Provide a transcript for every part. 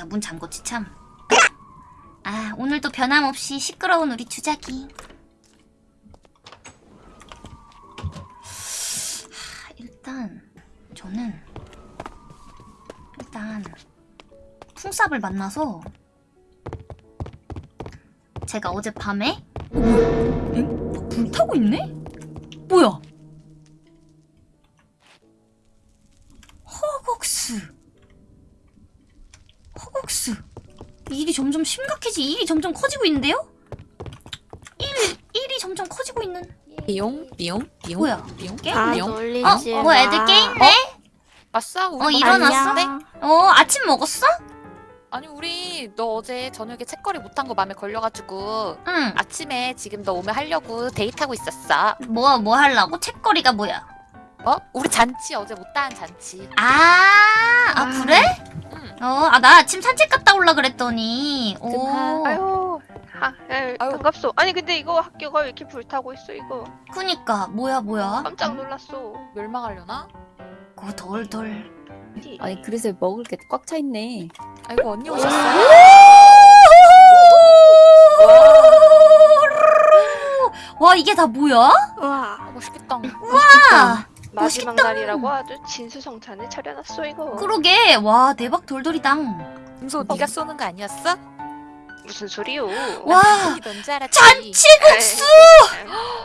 아, 내가 문 잠궜지 참. 아, 오늘도 변함없이 시끄러운 우리 주작이. 하, 일단 저는 일단 풍삽을 만나서 제가 어젯밤에 어? 엥? 막 불타고 있네? 점점 커지고 있는데요? 일, 일이 점점 커지고 있는 띠용 띠용 띠용 뭐야? 띠용 게임 다 띠용 놀리지 어? 뭐 애들 게임네? 아싸 우리 어, 뭐 일어났어? 어 아침 먹었어? 아니 우리 너 어제 저녁에 책거리 못한 거 맘에 걸려가지고 응 아침에 지금 너 오면 하려고 데이트하고 있었어 뭐, 뭐 하려고? 책거리가 뭐야? 어? 우리 잔치 어제 못다한 잔치 아, 아 그래? 응 어, 아나 아침 산책 갔다 올라 그랬더니. 오. 아유. 하, 아유, 아유. 반갑소. 아니 근데 이거 학교가 왜 이렇게 불타고 있어 이거? 그니까 뭐야 뭐야? 깜짝 놀랐어. 멸망하려나? 그 덜덜. 아니 그래서 먹을 게 꽉 차 있네. 아이고 언니 오셨어 와. 이게 다 뭐야? 와. 아, 멋있겠다. 아, 마지막 멋있다. 날이라고 아주 진수성찬을 차려놨어 이거 그러게 와 대박 돌돌이당. 금소 네가 쏘는 거 아니었어? 무슨 소리요 와 알았지 잔치국수.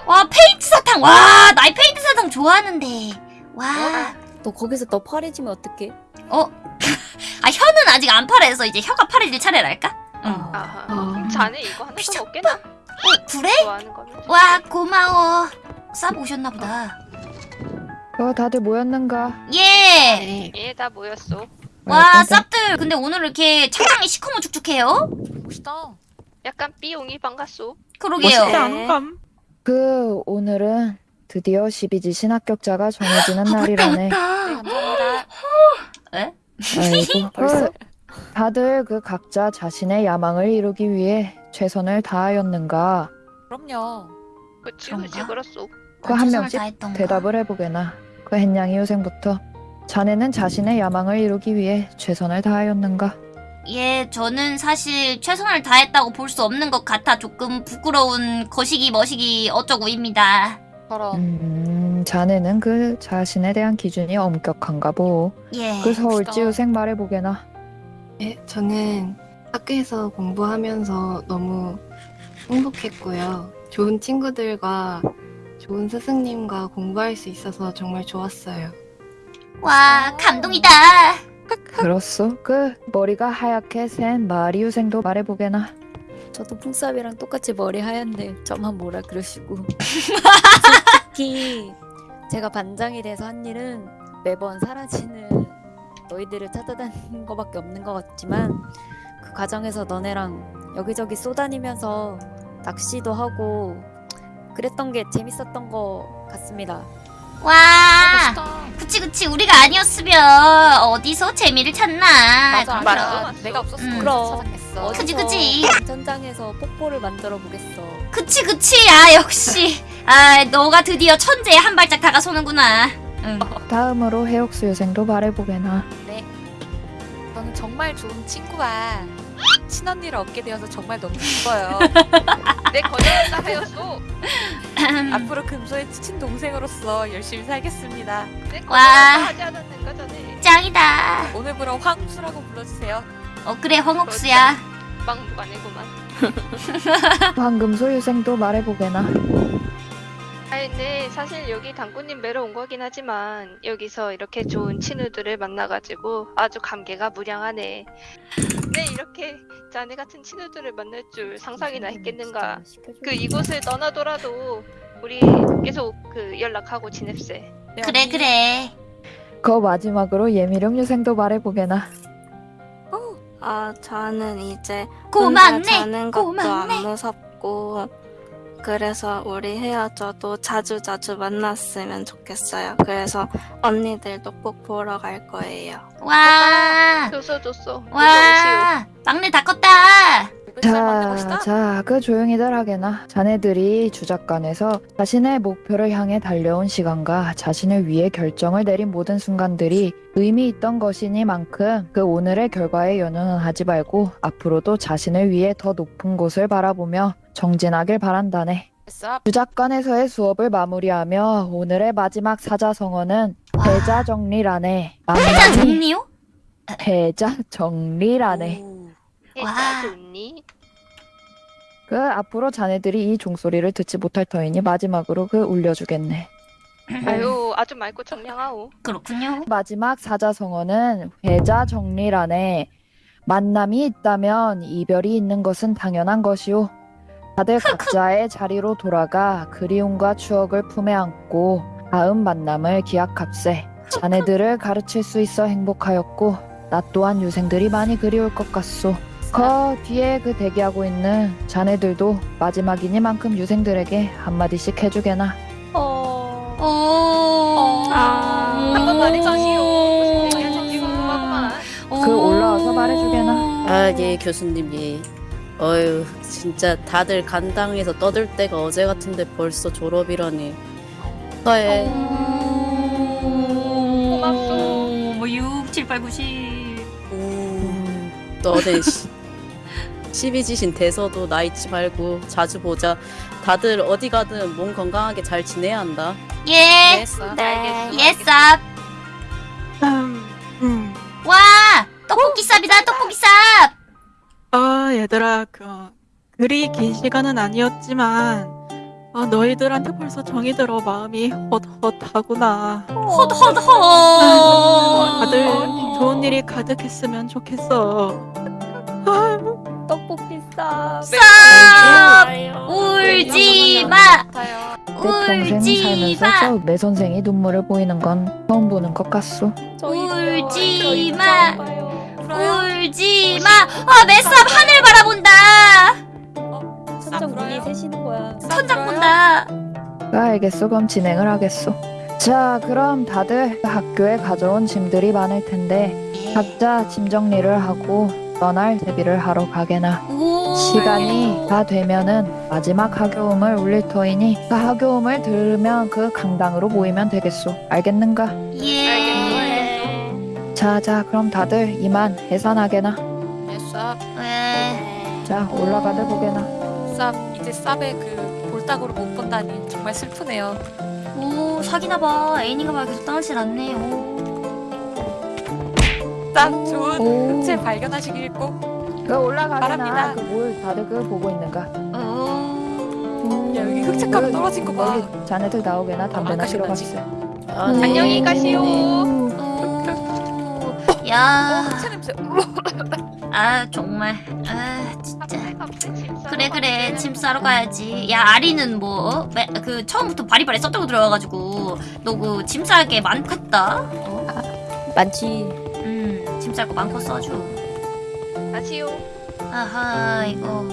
와 페인트 사탕. 와 나 이 페인트 사탕 좋아하는데. 와. 너 거기서 너 파래지면 어떡해? 어? 아 혀는 아직 안 파래서 이제 혀가 파래질 차례랄까? 응. 아. 아하 아. 그럼 자네 이거 하나 더. 먹겠나 어 그래? 좋아하는 거면 와 고마워. 싸고 오셨나 보다. 어, 다들 모였는가? 예. 예 다 모였어 와 네, 네. 쌉들 근데 오늘 이렇게 차장이 시커멓죽죽해요? 멋있다 약간 삐용이 반갑소 그러게요. 멋있다. 그 오늘은 드디어 12지 신합격자가 정해지는 날이라네. 네 감사합니다 아이고, 벌써? 그, 다들 그 각자 자신의 야망을 이루기 위해 최선을 다하였는가? 그럼요 그치? 그치 그렇소 그 한 명씩 다했던가. 대답을 해보게나. 그 햇냥이 유생부터 자네는 자신의 야망을 이루기 위해 최선을 다하였는가? 예, 저는 사실 최선을 다했다고 볼 수 없는 것 같아 조금 부끄러운 거시기 머시기 어쩌고입니다. 저런 음, 자네는 그 자신에 대한 기준이 엄격한가 보. 예. 그 서울지. 유생 말해보게나. 네, 저는 학교에서 공부하면서 너무 행복했고요. 좋은 친구들과 좋은 스승님과 공부할 수 있어서 정말 좋았어요. 와, 감동이다. 그렇소. 그 머리가 하얗게 센 마리 유생도 말해보게나. 저도 풍삽이랑 똑같이 머리 하얀데 저만 뭐라 그러시고. 솔직히 제가 반장이 돼서 한 일은 매번 사라지는 너희들을 찾아다니는 거밖에 없는 것 같지만 그 과정에서 너네랑 여기저기 쏘다니면서 낚시도 하고 그랬던 게 재밌었던 것 같습니다. 와, 멋있다 그치 그치 우리가 아니었으면 어디서 재미를 찾나. 맞아 맞아. 내가 없었으면 음. 찾았겠어 그지, 어디서 그지. 전장에서 폭포를 만들어 보겠어. 그치 그치. 아 역시. 아, 너가 드디어 천재에 한 발짝 다가서는구나. 응. 다음으로 해옥수 유생도 말해보게나. 네. 저는 정말 좋은 친구와 친언니를 얻게 되어서 정말 너무 기뻐요. 내 거절한다 하였소 앞으로 금소의 친동생으로서 열심히 살겠습니다. 내 와. 거절한다 하지 않았는가 전에 짱이다. 오늘부로 황수라고 불러주세요. 어 그래 황옥수야. 막무가내구만 황금소 유생도 말해보게나. 아니 네 사실 여기 당구님 뵈러 온 거긴 하지만 여기서 이렇게 좋은 친구들을 만나가지고 아주 감개가 무량하네 네 이렇게 자네 같은 친구들을 만날 줄 상상이나 했겠는가 그 이곳을 떠나더라도 우리 계속 그 연락하고 지냅세 네, 그래. 그래. 그 마지막으로 예미령 유생도 말해보게나. 아, 저는 이제 고맙네. 자는 것도 고맙네. 안 무섭고 그래서 우리 헤어져도 자주 자주 만났으면 좋겠어요. 그래서 언니들도 꼭 보러 갈 거예요. 와. 줬어 줬어 와. 막내 다 컸다. 맞는 자. 자, 그 조용히들 하게나. 자네들이 주작관에서 자신의 목표를 향해 달려온 시간과 자신을 위해 결정을 내린 모든 순간들이 의미 있던 것이니만큼 그 오늘의 결과에 연연은 하지 말고 앞으로도 자신을 위해 더 높은 곳을 바라보며 정진하길 바란다네. 쌉. 주작관에서의 수업을 마무리하며 오늘의 마지막 사자성어는 패자 정리라네. 회장 만남이 정리요? 패자 정리라네. 와. 좋니? 그 앞으로 자네들이 이 종소리를 듣지 못할 터이니 마지막으로 그 울려주겠네. 아유 아주 맑고 청량하오. 그렇군요. 마지막 사자성어는 회자 정리란에 만남이 있다면 이별이 있는 것은 당연한 것이오. 다들 각자의 자리로 돌아가 그리움과 추억을 품에 안고 다음 만남을 기약합세. 자네들을 가르칠 수 있어 행복하였고 나 또한 유생들이 많이 그리울 것 같소. 그 뒤에 그 대기하고 있는 자네들도 마지막이니만큼 유생들에게 한마디씩 해주게나. 어... 오. 아. 한번 말해주시오. 무슨 얘기인지 궁금하구만. 그 올라와서 말해주게나. 아, 예, 교수님, 예. 어휴, 진짜 다들 간당에서 떠들 때가 어제 같은데 벌써 졸업이라니. 축하해. 고맙소. 뭐 6, 7, 8, 9, 10. 음, 너네 시, 시비지신 돼서도 나 잊지 말고 자주 보자. 다들 어디 가든 몸 건강하게 잘 지내야 한다. 예. 네, 쌉. 네. 예, 쌉. 음, 음. 와! 떡볶이 쌉이다, 떡볶이 쌉! 아, 얘들아, 그, 그리 긴 시간은 아니었지만, 아, 너희들한테 벌써 정이 들어 마음이 헛헛하구나. 헛헛헛. 다들 좋은 일이 가득했으면 좋겠어. 싸. 쌉! 울지 마! 같아요. 내 평생 울지 살면서 마! 저내 선생이 눈물을 보이는 건 처음 보는 것 같소. 울지 마! 울지 마! 아, 맷쌉 하늘 바라본다! 천장 눈이 새시는 거야. 천장 본다! 아, 알겠어. 그럼 진행을 하겠소. 자, 그럼 다들 학교에 가져온 짐들이 많을 텐데 각자 짐 정리를 하고 떠날 대비를 하러 가게나. 오. 시간이 다 되면은 마지막 학교음을 울릴 터이니 그 학교음을 들으면 그 강당으로 모이면 되겠소. 알겠는가? 예. 자, 자, 그럼 다들 이만 해산하게나. 네, 쌉. 예. 자, 올라가들 보게나. 쌉. 이제 쌉의 그 볼따구를 못 본다니 정말 슬프네요. 오, 사귀나 봐. 애인인가 봐. 계속 떠나질 않네. 오. 쌉 좋은 오. 흑채 발견하시길 꼭. 그. 바랍니다. 그뭘 다들 그 보고 있는가? 야 여기 흑채가루 떨어진 거 봐. 여기 자네들 나오게나 담배나 아까 피러? 갔어. 아, 네. 안녕히 가시오. 오. 어, 야. 흑채 냄새. 아, 정말. 아, 진짜. 그래 그래 짐? 싸러 가야지 야 아리는 뭐 어? 매- 그 처음부터 바리바리 썼다고 들어와가지고 너 그짐쌀게 많겠다 어? 많지. 음짐 쌀거 많고 써줘 가시오. 아하 이거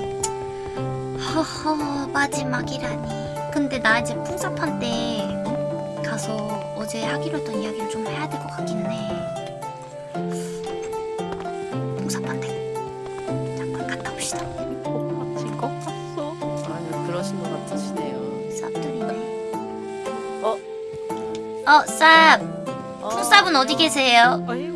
허허 마지막이라니 근데 나 이제 풍사판 때 어? 가서 어제 하기로 했던 이야기를 좀 해야 될 것 같기는 해 풍사판 때 잠깐 갔다 옵시다 미친 것 같소. 아유, 그러신 것 같으시네요. 쌉들이네 어? 어 쌉! 어, 풍쌉은 어디 계세요? 어이,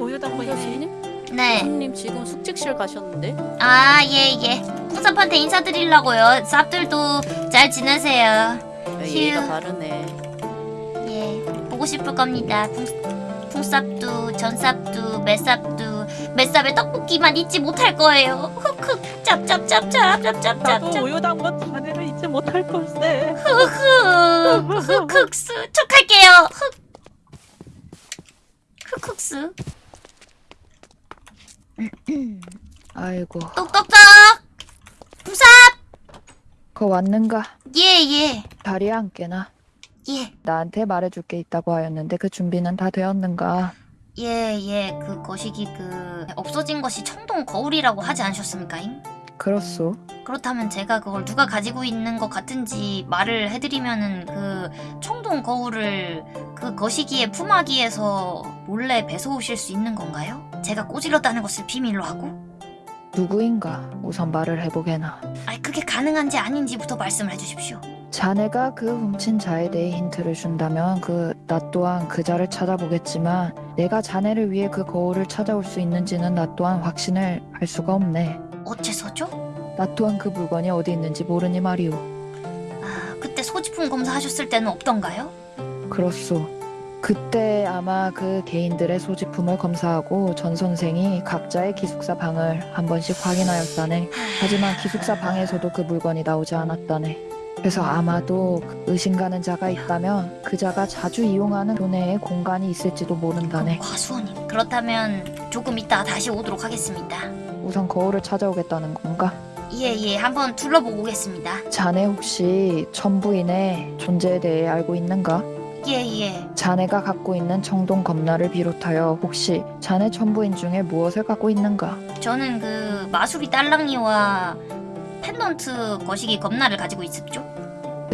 네 교수님 지금 숙직실 가셨는데? 아, 예, 예. 풍삽한테 인사드리려고요. 쌉들도 잘 지내세요. 야, 예의가 휴. 다르네. 예, 보고 싶을 겁니다. 풍, 풍쌉도, 전쌉도, 매쌉도, 매쌉에 떡볶이만 잊지 못할 거예요. 흑흑, 짭짭짭짭, 나도. 우유당근 자네를 잊지 못할 걸세. 흑흑, 흑흑스. 척할게요. 흑. 흑흑스. 아이고, 똑똑똑. 풍쌉! 거 왔는가? 예, 예, 자리에 앉게나. 예. 나한테 말해줄 게 있다고 하였는데 그 준비는 다 되었는가? 예, 예, 그 거시기 그 없어진 것이 청동 거울이라고 하지 않으셨습니까? 잉? 그렇소. 그렇다면 제가 그걸 누가 가지고 있는 것 같은지 말을 해드리면은 그 청동 거울을 그 거시기의 품앗이에서 몰래 배서 오실 수 있는 건가요? 제가 꼬질렀다는 것을 비밀로 하고? 누구인가 우선 말을 해보게나. 아이 그게 가능한지 아닌지부터 말씀을 해주십시오. 자네가 그 훔친 자에 대해 힌트를 준다면 그 나 또한 그 자를 찾아보겠지만 내가 자네를 위해 그 거울을 찾아올 수 있는지는 나 또한 확신을 할 수가 없네. 어째서죠? 나 또한 그 물건이 어디 있는지 모르니 말이오. 아 그때 소지품 검사하셨을 때는 없던가요? 그렇소. 그때 아마 그 개인들의 소지품을 검사하고 전 선생이 각자의 기숙사 방을 한 번씩 확인하였다네. 하지만 기숙사 방에서도 그 물건이 나오지 않았다네. 그래서 아마도 의심 가는 자가 있다면 그 자가 자주 이용하는 교내에 공간이 있을지도 모른다네. 과수원님 그렇다면 조금 이따 다시 오도록 하겠습니다. 우선 거울을 찾아오겠다는 건가? 예예 한번 둘러보고 오겠습니다. 자네 혹시 천부인의 존재에 대해 알고 있는가? 예예 자네가 갖고 있는 청동 검나를 비롯하여 혹시 자네 천부인 중에 무엇을 갖고 있는가? 저는 그 마수리 딸랑이와 펜던트 거시기 검나를 가지고 있었죠.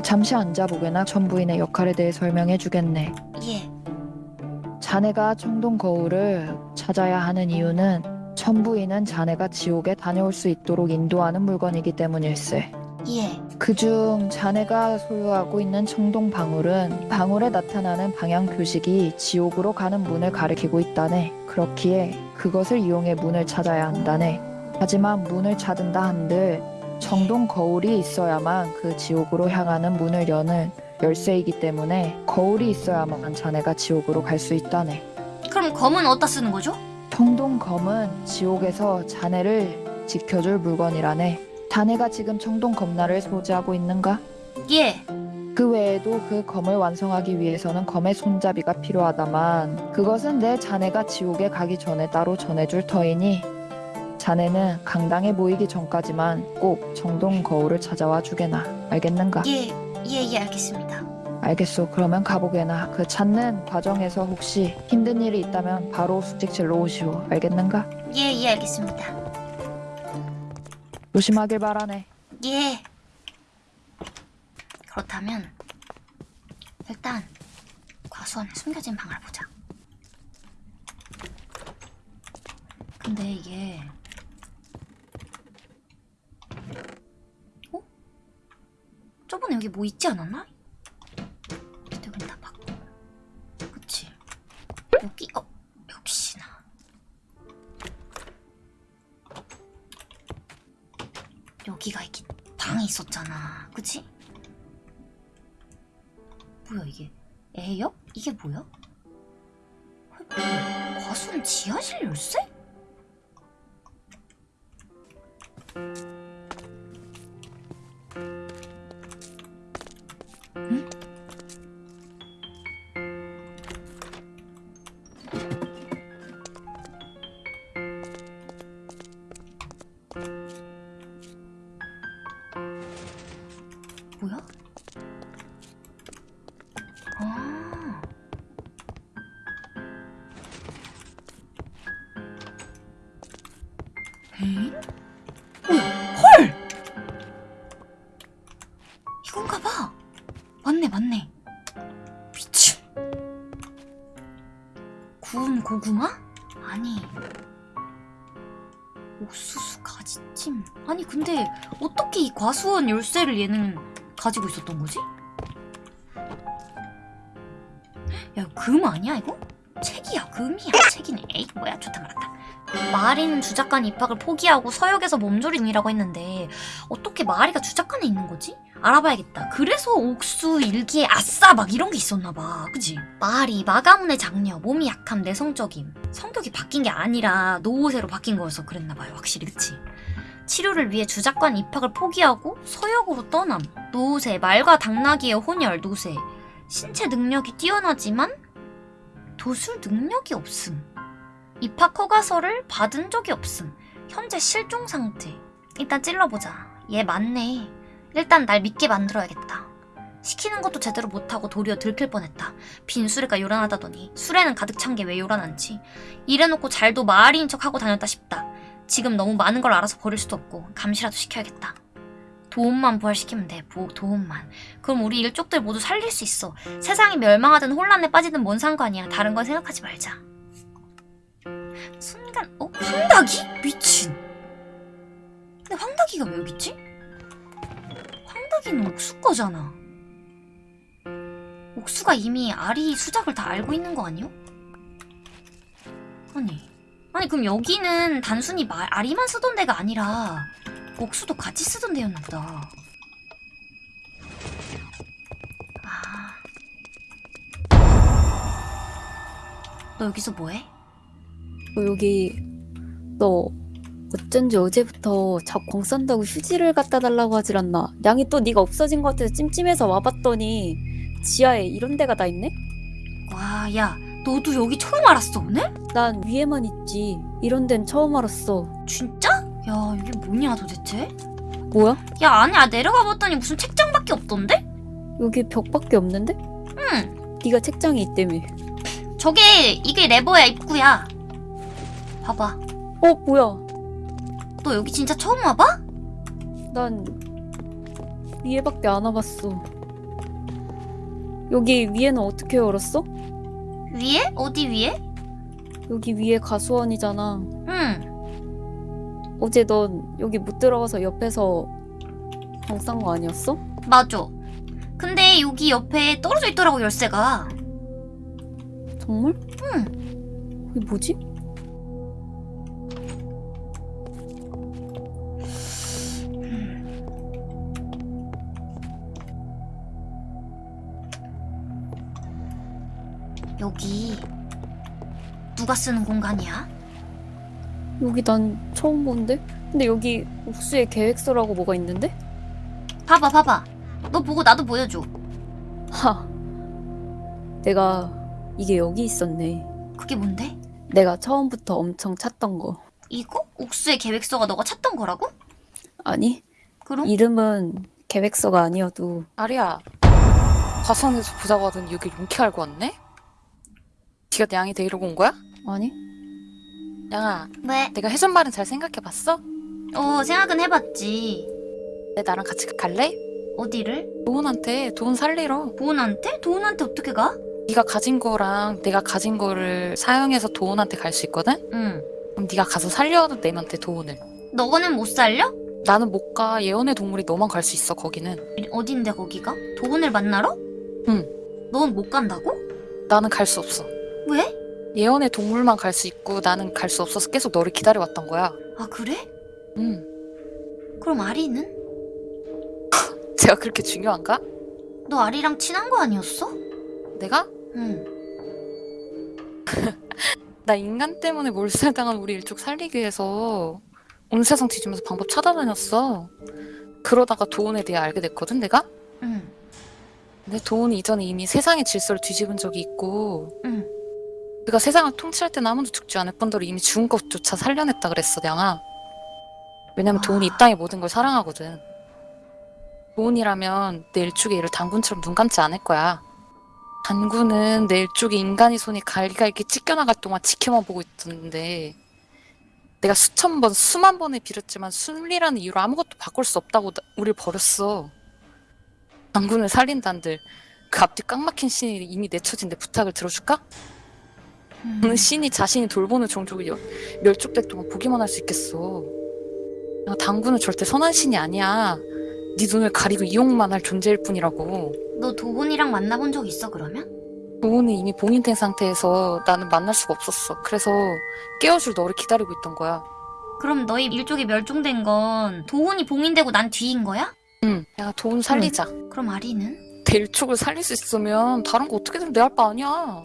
잠시 앉아보게나 천부인의 역할에 대해 설명해 주겠네. 예 자네가 청동 거울을 찾아야 하는 이유는 천부인은 자네가 지옥에 다녀올 수 있도록 인도하는 물건이기 때문일세. 예. 그중 자네가 소유하고 있는 청동 방울은 방울에 나타나는 방향 표식이 지옥으로 가는 문을 가리키고 있다네. 그렇기에 그것을 이용해 문을 찾아야 한다네. 하지만 문을 찾은다 한들 청동 거울이 있어야만 그 지옥으로 향하는 문을 여는 열쇠이기 때문에 거울이 있어야만 자네가 지옥으로 갈 수 있다네. 그럼 검은 어디다 쓰는 거죠? 청동 검은 지옥에서 자네를 지켜줄 물건이라네. 자네가 지금 청동 검나를 소지하고 있는가? 예. 그 외에도 그 검을 완성하기 위해서는 검의 손잡이가 필요하다만 그것은 내 자네가 지옥에 가기 전에 따로 전해줄 터이니 자네는 강당에 모이기 전까지만 꼭 청동 거울을 찾아와 주게나 알겠는가? 예. 예, 예, 알겠습니다. 알겠소 그러면 가보게나 그 찾는 과정에서 혹시 힘든 일이 있다면 바로 숙직실로 오시오 알겠는가? 예, 예, 알겠습니다. 조심하길 바라네 예. 그렇다면 일단 과수원에 숨겨진 방을 보자. 근데 이게 어? 여기 뭐 있지 않았나? 여긴 다 봤고 그치 여기 어 역시나 여기가 이렇게 방이 있었잖아. 그치? 뭐야 이게? 애역? 이게 뭐야? 과수원 지하실 열쇠? 뭐야? 아. 에잉? 뭐야? 헐! 이건가 봐. 맞네, 맞네. 미친. 구운 고구마? 아니. 옥수수 가지찜. 아니, 근데 어떻게 이 과수원 열쇠를 얘는 가지고 있었던 거지? 야, 금 아니야, 이거? 책이야, 금이야, 책이네. 에이, 뭐야, 좋다 말았다. 마리는 주작관 입학을 포기하고 서역에서 몸조리 중이라고 했는데 어떻게 마리가 주작관에 있는 거지? 알아봐야겠다. 그래서 옥수 일기에 아싸 막 이런 게 있었나 봐. 그지? 마리 마가문의 장녀, 몸이 약함, 내성적임. 성격이 바뀐 게 아니라 노후세로 바뀐 거여서 그랬나 봐요. 확실히 그치? 치료를 위해 주작관 입학을 포기하고 서역으로 떠남. 노후세, 말과 당나귀의 혼혈, 노세. 신체 능력이 뛰어나지만 도술 능력이 없음. 입학 허가서를 받은 적이 없음. 현재 실종 상태. 일단 찔러보자. 얘 맞네. 일단 날 믿게 만들어야겠다. 시키는 것도 제대로 못하고 도리어 들킬 뻔했다. 빈 수레가 요란하다더니 수레는 가득 찬 게 왜 요란한지. 이래놓고 잘도 마을인 척하고 다녔다 싶다. 지금 너무 많은 걸 알아서 버릴 수도 없고 감시라도 시켜야겠다. 도움만 부활시키면 돼. 보호 도움만. 그럼 우리 일족들 모두 살릴 수 있어. 세상이 멸망하든 혼란에 빠지든 뭔 상관이야. 다른 건 생각하지 말자. 순간 어? 황닭이? 미친. 근데 황다기가 왜 여기 있지? 황다기는 옥수 거잖아. 옥수가 이미 아리 수작을 다 알고 있는 거 아니요? 아니, 아니 그럼 여기는 단순히 마, 아리만 쓰던 데가 아니라 옥수도 같이 쓰던 데였나 보다. 아. 너 여기서 뭐해? 너 여기 너 어쩐지 어제부터 자꾸 광 쏜다고 휴지를 갖다 달라고 하질 않나? 양이 또 네가 없어진 것 같아서 찜찜해서 와봤더니 지하에 이런 데가 다 있네? 와, 야, 너도 여기 처음 알았어, 오늘? 난 위에만 있지. 이런 데는 처음 알았어. 진짜? 야, 이게 뭐냐, 도대체? 뭐야? 야, 아니야, 내려가 봤더니 무슨 책장밖에 없던데? 여기 벽밖에 없는데? 응, 네가 책장이 있다며. 저게, 이게 레버야, 입구야. 봐봐. 어 뭐야? 너 여기 진짜 처음 와봐? 난 위에밖에 안 와봤어. 여기 위에는 어떻게 열었어? 위에? 어디 위에? 여기 위에 가수원이잖아. 응, 어제 넌 여기 못 들어가서 옆에서 방싼 거 아니었어? 맞아. 근데 여기 옆에 떨어져 있더라고, 열쇠가. 정말? 응. 이게 뭐지? 여기, 누가 쓰는 공간이야? 여기 난 처음 보는데? 근데 여기 옥수의 계획서라고 뭐가 있는데? 봐봐, 봐봐. 너 보고 나도 보여줘. 하. 내가 이게 여기 있었네. 그게 뭔데? 내가 처음부터 엄청 찾던 거. 이거? 옥수의 계획서가 너가 찾던 거라고? 아니, 그럼? 이름은 계획서가 아니어도 아리야 과수원에서 보자고 하더니 여기 롱키 알고 왔네? 내 양이 데리러 온 거야? 아니? 양아 왜? 내가 해준 말은 잘 생각해봤어? 어, 생각은 해봤지. 내 나랑 같이 갈래? 어디를? 도훈한테 도훈 살리러 도훈한테? 도훈한테 어떻게 가? 네가 가진 거랑 내가 가진 거를 사용해서 도훈한테 갈 수 있거든? 응. 그럼 네가 가서 살려내면 돼 도훈을 너는 못 살려? 나는 못 가 예언의 동물이 너만 갈 수 있어 거기는 어딘데 거기가? 도훈을 만나러? 응. 넌 못 간다고? 나는 갈 수 없어 왜? 예언의 동물만 갈 수 있고 나는 갈 수 없어서 계속 너를 기다려왔던 거야 아 그래? 응 그럼 아리는? 제가 그렇게 중요한가? 너 아리랑 친한 거 아니었어? 내가? 응. 나 인간 때문에 몰살당한 우리 일족 살리기 위해서 온 세상 뒤지면서 방법 찾아다녔어. 그러다가 도훈에 대해 알게 됐거든, 내가? 응. 근데 도훈이 이전에 이미 세상의 질서를 뒤집은 적이 있고 응. 그가 세상을 통치할 때는 아무도 죽지 않을 뿐더러 이미 죽은 것조차 살려냈다 그랬어, 양아. 왜냐면 아. 도훈이 이 땅의 모든 걸 사랑하거든. 도훈이라면 내 일족의 일을 당군처럼 눈 감지 않을 거야. 단군은 내 일족의 인간의 손이 갈기갈기 찢겨나갈 동안 지켜만 보고 있었는데 내가 수천 번, 수만 번을 빌었지만 순리라는 이유로 아무것도 바꿀 수 없다고 나- 우릴 버렸어. 단군을 살린단들 그 앞뒤 꽉 막힌 신이 이미 내쳐진 내 부탁을 들어줄까? 음. 그 신이 자신이 돌보는 종족을 여- 멸족될 동안 보기만 할 수 있겠어. 야, 당군은 절대 선한 신이 아니야. 네 눈을 가리고 이용만 할 존재일 뿐이라고. 너 도훈이랑 만나본 적 있어 그러면? 도훈이 이미 봉인된 상태에서 나는 만날 수가 없었어. 그래서 깨워줄 너를 기다리고 있던 거야. 그럼 너희 일족이 멸종된 건 도훈이 봉인되고 난 뒤인 거야? 응. 야, 도훈 살리자. 그럼 아리는? 내 일족을 살릴 수 있으면 다른 거 어떻게든 내 할 바 아니야.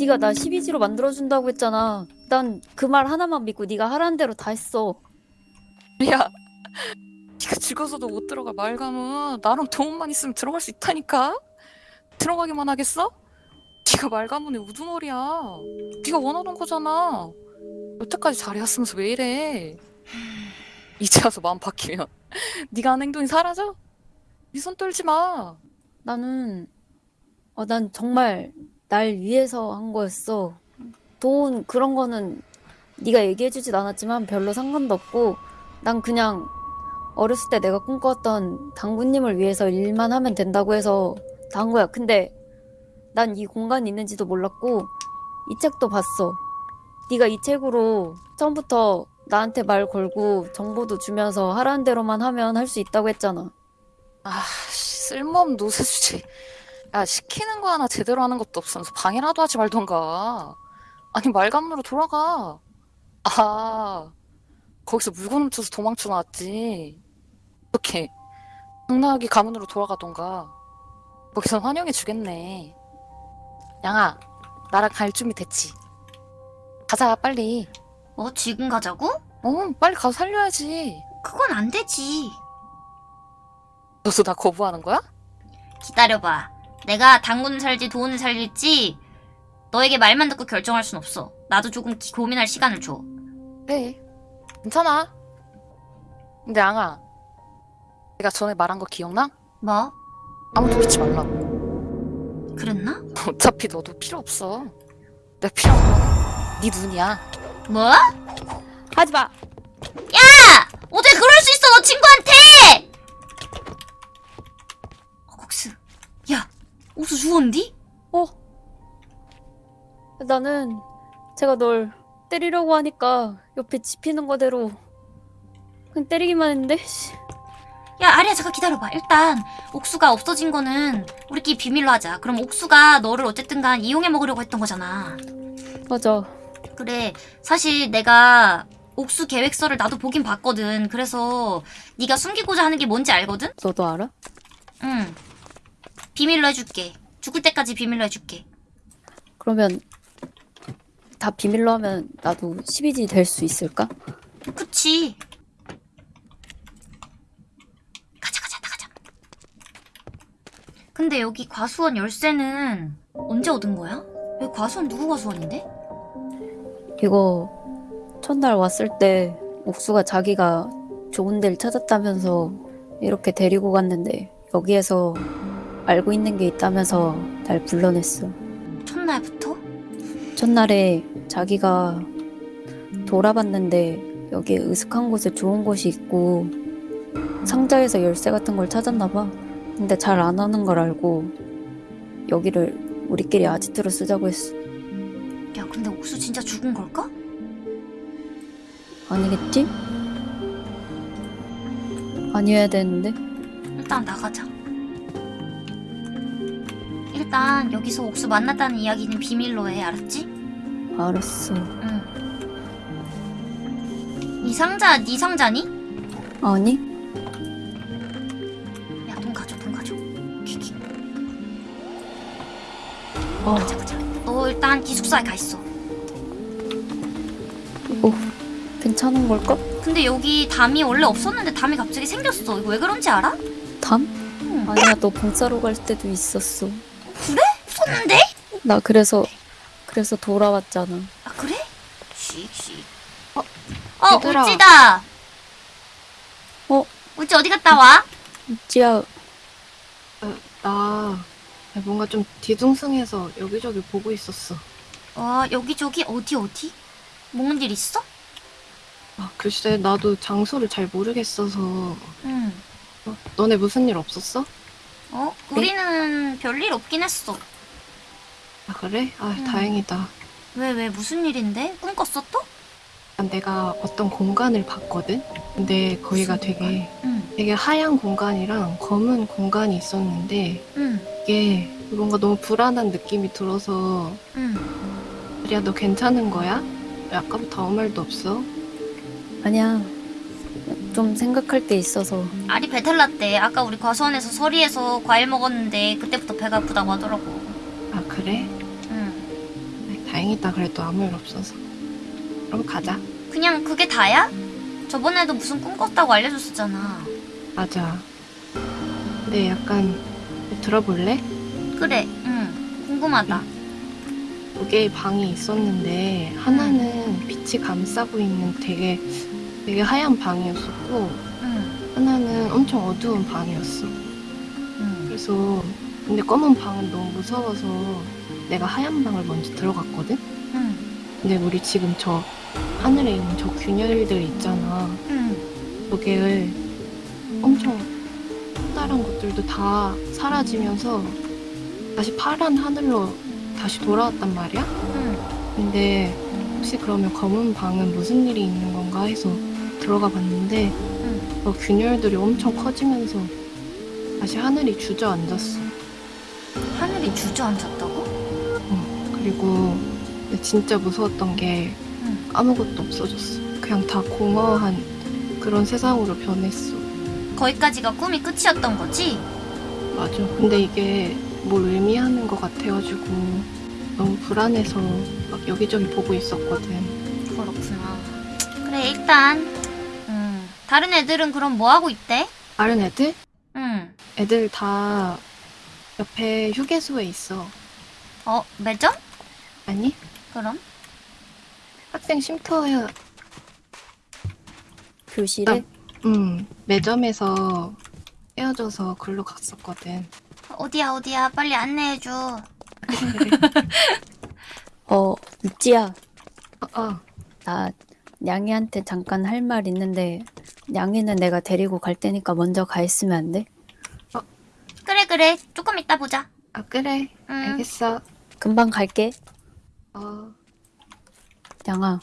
네가 나 12지로 만들어준다고 했잖아. 난 그 말 하나만 믿고 네가 하라는 대로 다 했어. 야, 네가 죽어서도 못 들어갈 말감은 나랑 도움만 있으면 들어갈 수 있다니까. 들어가기만 하겠어? 네가 말가문의 우두머리야. 네가 원하던 거잖아. 여태까지 잘해왔으면서 왜 이래? 이제 와서 마음 바뀌면 네가 한 행동이 사라져? 네 손 떨지 마. 나는 어, 난 정말 날 위해서 한 거였어. 돈 그런 거는 네가 얘기해 주진 않았지만 별로 상관도 없고 난 그냥 어렸을 때 내가 꿈꿔왔던 당구님을 위해서 일만 하면 된다고 해서 다 한 거야. 근데 난 이 공간이 있는지도 몰랐고 이 책도 봤어. 네가 이 책으로 처음부터 나한테 말 걸고 정보도 주면서 하라는 대로만 하면 할 수 있다고 했잖아. 아, 씨, 쓸모없는 노세 주제. 야, 시키는 거 하나 제대로 하는 것도 없으면서 방해라도 하지 말던가. 아니, 말감으로 돌아가. 아, 거기서 물건 훔쳐서 도망쳐 나왔지. 이렇게 당나귀 가문으로 돌아가던가. 거기선 환영해 주겠네. 양아, 나랑 갈 준비 됐지? 가자, 빨리. 어, 지금 가자고? 어, 빨리 가서 살려야지. 그건 안 되지. 너도 나 거부하는 거야? 기다려봐. 내가 당군을 살지 도훈을 살릴지 너에게 말만 듣고 결정할 순 없어. 나도 조금 기- 고민할 시간을 줘. 그래. 괜찮아. 근데 양아, 내가 전에 말한 거 기억나? 뭐? 아무도 믿지 말라고. 그랬나? 어차피 너도 필요 없어. 내가 필요한 건네 눈이야. 뭐? 하지 마. 어떻게 그럴 수 있어 너 친구한테! 어, 국수. 야, 옥수 주웠니? 어. 나는 제가 널 때리려고 하니까 옆에 집히는 거대로 그냥 때리기만 했는데. 씨. 야, 아리야 잠깐 기다려봐. 일단 옥수가 없어진 거는 우리끼리 비밀로 하자. 그럼 옥수가 너를 어쨌든 간 이용해 먹으려고 했던 거잖아. 맞아. 그래 사실 내가 옥수 계획서를 나도 보긴 봤거든 그래서 네가 숨기고자 하는 게 뭔지 알거든? 너도 알아? 응 비밀로 해줄게 죽을 때까지 비밀로 해줄게 그러면 다 비밀로 하면 나도 12지 될 수 있을까? 그치 가자 가자 나 가자 근데 여기 과수원 열쇠는 언제 얻은 거야? 여기 과수원 누구 과수원인데? 이거 첫날 왔을 때 옥수가 자기가 좋은 데를 찾았다면서 이렇게 데리고 갔는데 여기에서 알고 있는 게 있다면서 날 불러냈어. 첫날부터? 첫날에 자기가 돌아봤는데 여기에 으슥한 곳에 좋은 곳이 있고 상자에서 열쇠 같은 걸 찾았나 봐. 근데 잘 안 하는 걸 알고 여기를 우리끼리 아지트로 쓰자고 했어. 야 근데 옥수 진짜 죽은 걸까? 아니겠지? 아니어야 되는데. 일단 나가자. 일단 여기서 옥수 만났다는 이야기는 비밀로 해, 알았지? 알았어. 응. 이 상자 네 상자니? 아니? 야 돈 가져, 돈 가져. 키키. 어, 가자, 가자. 너 일단 기숙사에 가 있어. 이거 괜찮은 걸까? 근데 여기 담이 원래 없었는데 담이 갑자기 생겼어. 이거 왜 그런지 알아? 담? 응. 아니야, 너 봉사로 갈 때도 있었어. 없었는데? 나 그래서 그래서 돌아왔잖아. 아 그래? 씩씩. 어, 어, 얘들아. 울지다. 어? 울지 어디 갔다 와? 찌야, 나 뭔가 좀 뒤숭숭해서 여기저기 보고 있었어. 어, 여기저기 어디 어디? 먹는 일 있어? 아, 글쎄, 나도 장소를 잘 모르겠어서. 응. 어, 너네 무슨 일 없었어? 어? 우리는 별일 없긴 했어. 아, 그래? 아, 음. 다행이다. 왜, 왜, 무슨 일인데? 꿈 꿨어 또? 내가 어떤 공간을 봤거든? 근데 거기가 되게, 응, 되게 하얀 공간이랑 검은 공간이 있었는데, 응, 이게 뭔가 너무 불안한 느낌이 들어서, 응. 아리야, 너 괜찮은 거야? 왜 아까부터 아무 말도 없어? 아니야. 좀 생각할 게 있어서 아리 배탈 났대. 아까 우리 과수원에서 서리에서 과일 먹었는데 그때부터 배가 아프다고 하더라고. 아, 그래? 응. 아, 다행이다. 그래도 아무 일 없어서. 그럼 가자. 그냥 그게 다야? 저번에도 무슨 꿈 꿨다고 알려줬었잖아. 맞아. 근데 약간, 들어볼래? 그래, 응. 궁금하다. 두 개의 방이 있었는데 하나는 빛이 감싸고 있는 되게 되게 하얀 방이었었고 응, 하나는 엄청 어두운 방이었어. 응. 그래서 근데 검은 방은 너무 무서워서 내가 하얀 방을 먼저 들어갔거든. 응, 근데 우리 지금 저 하늘에 있는 저 균열들 있잖아. 응. 거기를 엄청 커다란 것들도 다 사라지면서 다시 파란 하늘로 다시 돌아왔단 말이야. 응. 근데 혹시 그러면 검은 방은 무슨 일이 있는 건가 해서 들어가 봤는데 어, 균열들이 엄청 커지면서 다시 하늘이 주저앉았어. 하늘이 주저앉았다고? 그리고 진짜 무서웠던 게 응. 아무것도 없어졌어. 그냥 다 공허한 그런 세상으로 변했어. 거기까지가 꿈이 끝이었던 거지? 맞아. 근데 이게 뭘 의미하는 것 같아가지고 너무 불안해서 막 여기저기 보고 있었거든. 그렇구나. 그래 일단 음, 다른 애들은 그럼 뭐 하고 있대? 다른 애들? 응. 애들 다 옆에 휴게소에 있어. 어 매점? 아니? 그럼? 학생 쉼터에 교실에 음 매점에서 헤어져서 글로 갔었거든. 어디야 어디야 빨리 안내해줘. 어 육지야 어, 어. 나 냥이한테 잠깐 할 말 있는데 냥이는 내가 데리고 갈 테니까 먼저 가 있으면 안 돼? 그래 그래 조금 이따 보자. 아 그래. 응. 알겠어. 금방 갈게 어. 냥아